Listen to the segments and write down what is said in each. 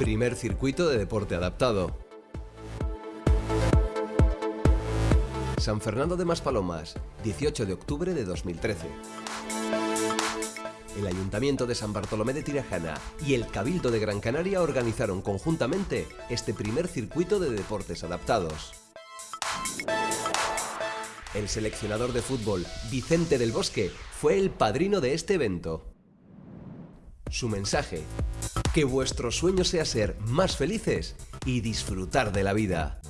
primer circuito de deporte adaptado. San Fernando de Maspalomas, 18 de octubre de 2013. El Ayuntamiento de San Bartolomé de Tirajana y el Cabildo de Gran Canaria organizaron conjuntamente este primer circuito de deportes adaptados. El seleccionador de fútbol, Vicente del Bosque, fue el padrino de este evento. Su mensaje, que vuestro sueño sea ser más felices y disfrutar de la vida.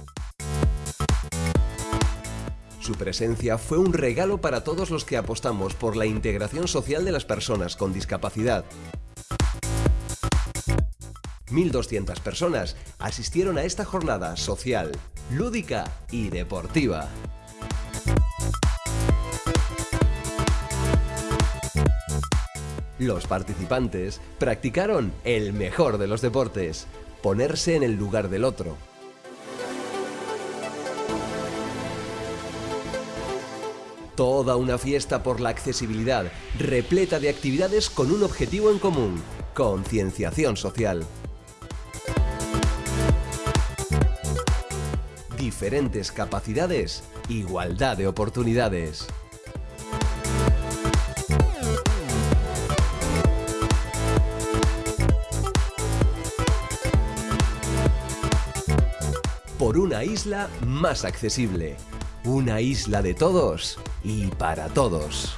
Su presencia fue un regalo para todos los que apostamos por la integración social de las personas con discapacidad. 1.200 personas asistieron a esta jornada social, lúdica y deportiva. Los participantes practicaron el mejor de los deportes, ponerse en el lugar del otro. Toda una fiesta por la accesibilidad, repleta de actividades con un objetivo en común, concienciación social. Diferentes capacidades, igualdad de oportunidades. Por una isla más accesible. Una isla de todos y para todos.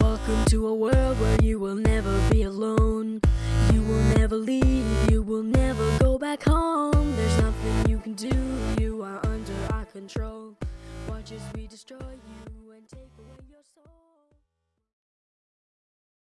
Welcome to a world where you will never be alone. You will never leave, you will never go back home.